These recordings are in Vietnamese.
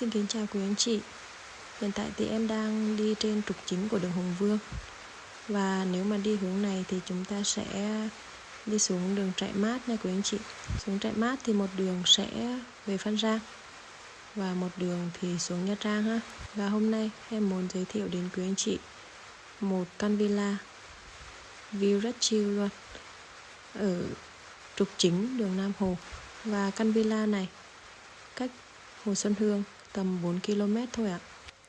Xin kính chào quý anh chị. Hiện tại thì em đang đi trên trục chính của đường Hùng Vương. Và nếu mà đi hướng này thì chúng ta sẽ đi xuống đường Trại Mát nha quý anh chị. Xuống Trại Mát thì một đường sẽ về Phan Giang Và một đường thì xuống Nha Trang ha. Và hôm nay em muốn giới thiệu đến quý anh chị Một căn villa View rất chill luôn Ở trục chính đường Nam Hồ. Và căn villa này cách Hồ Xuân Hương tầm 4 km thôi ạ.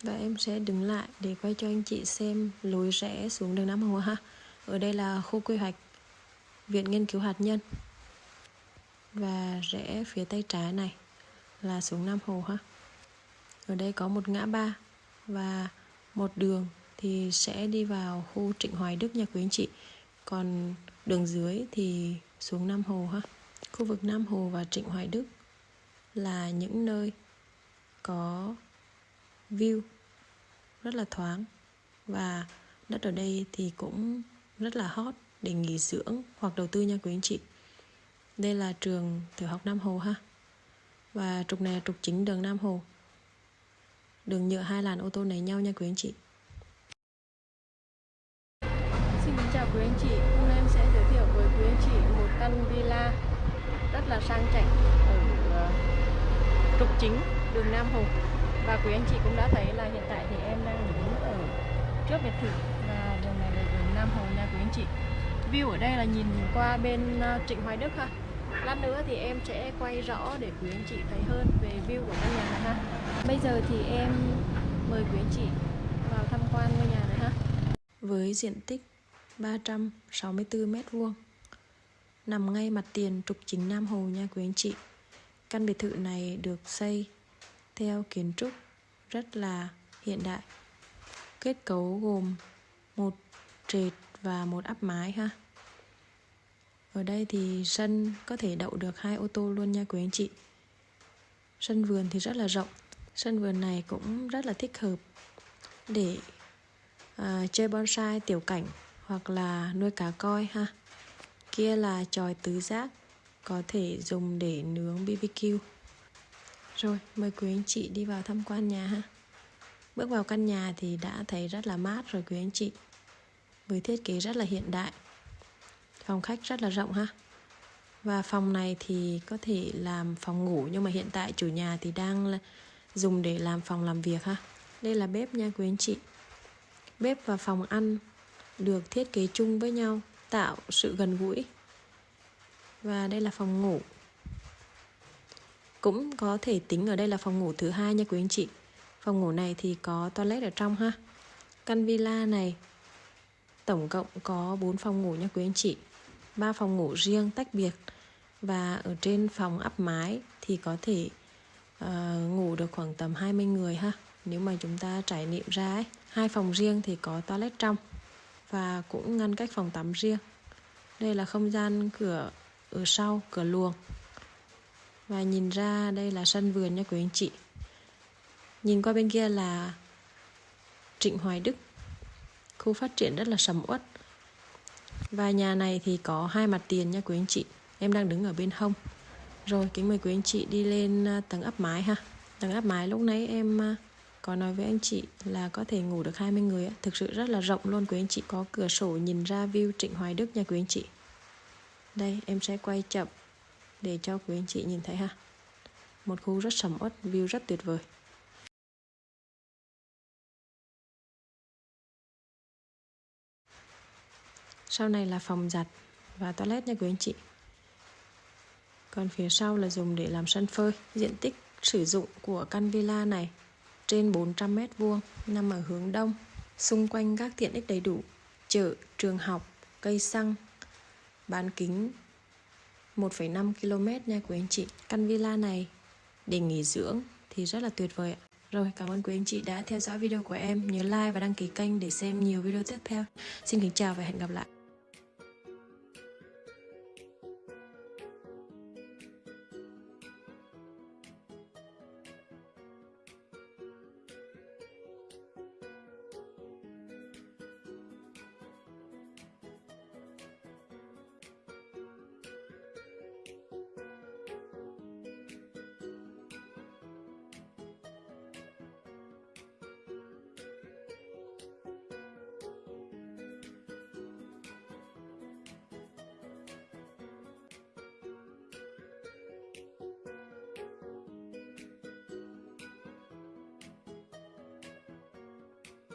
Và em sẽ đứng lại để quay cho anh chị xem lối rẽ xuống đường Nam Hồ ha. Ở đây là khu quy hoạch Viện Nghiên cứu Hạt nhân. Và rẽ phía tay trái này là xuống Nam Hồ ha. Ở đây có một ngã ba và một đường thì sẽ đi vào khu Trịnh Hoài Đức nha quý anh chị. Còn đường dưới thì xuống Nam Hồ ha. Khu vực Nam Hồ và Trịnh Hoài Đức là những nơi có view rất là thoáng. Và đất ở đây thì cũng rất là hot để nghỉ dưỡng hoặc đầu tư nha quý anh chị. Đây là trường tiểu học Nam Hồ ha. Và trục này là trục chính đường Nam Hồ. Đường nhựa hai làn ô tô nấy nhau nha quý anh chị. Xin kính chào quý anh chị. Hôm nay em sẽ giới thiệu với quý anh chị một căn villa rất là sang chảnh ở ờ, trục chính đường Nam Hồ. Và quý anh chị cũng đã thấy là hiện tại thì em đang đứng ở trước biệt thự và đường này là đường Nam Hồ nha quý anh chị. View ở đây là nhìn qua bên ờ, Trịnh Hoài Đức ha. Lát nữa thì em sẽ quay rõ để quý anh chị thấy hơn về view của căn nhà này ha. Bây giờ thì em mời quý anh chị vào tham quan ngôi nhà này ha. Với diện tích 364 mét vuông, nằm ngay mặt tiền trục chính Nam Hồ nha quý anh chị. Căn biệt thự này được xây theo kiến trúc rất là hiện đại. Kết cấu gồm một trệt và một áp mái ha. Ở đây thì sân có thể đậu được hai ô tô luôn nha quý anh chị. Sân vườn thì rất là rộng. Sân vườn này cũng rất là thích hợp để à, chơi bonsai tiểu cảnh hoặc là nuôi cá coi ha. Kia là tròi tứ giác có thể dùng để nướng BBQ rồi, mời quý anh chị đi vào tham quan nhà ha. Bước vào căn nhà thì đã thấy rất là mát rồi quý anh chị. Với thiết kế rất là hiện đại. Phòng khách rất là rộng ha. Và phòng này thì có thể làm phòng ngủ nhưng mà hiện tại chủ nhà thì đang dùng để làm phòng làm việc ha. Đây là bếp nha quý anh chị. Bếp và phòng ăn được thiết kế chung với nhau, tạo sự gần gũi. Và đây là phòng ngủ cũng có thể tính ở đây là phòng ngủ thứ hai nha quý anh chị. Phòng ngủ này thì có toilet ở trong ha. Căn villa này tổng cộng có 4 phòng ngủ nha quý anh chị. Ba phòng ngủ riêng tách biệt. Và ở trên phòng áp mái thì có thể uh, ngủ được khoảng tầm 20 người ha. Nếu mà chúng ta trải nghiệm ra ấy hai phòng riêng thì có toilet trong và cũng ngăn cách phòng tắm riêng. Đây là không gian cửa ở sau cửa luồng và nhìn ra đây là sân vườn nha quý anh chị. Nhìn qua bên kia là Trịnh Hoài Đức. Khu phát triển rất là sầm uất. Và nhà này thì có hai mặt tiền nha quý anh chị. Em đang đứng ở bên hông. Rồi, kính mời quý anh chị đi lên à, tầng áp mái ha. Tầng áp mái lúc nãy em à, có nói với anh chị là có thể ngủ được 20 người thực sự rất là rộng luôn quý anh chị. Có cửa sổ nhìn ra view Trịnh Hoài Đức nha quý anh chị. Đây, em sẽ quay chậm để cho quý anh chị nhìn thấy ha. Một khu rất sầm uất, view rất tuyệt vời. Sau này là phòng giặt và toilet nha quý anh chị. Còn phía sau là dùng để làm sân phơi. Diện tích sử dụng của căn villa này trên 400 mét vuông, nằm ở hướng đông, xung quanh các tiện ích đầy đủ. Chợ, trường học, cây xăng, bán kính 1,5 km nha quý anh chị Căn villa này để nghỉ dưỡng thì rất là tuyệt vời ạ rồi, cảm ơn quý anh chị đã theo dõi video của em. Nhớ like và đăng ký kênh để xem nhiều video tiếp theo. Xin kính chào và hẹn gặp lại.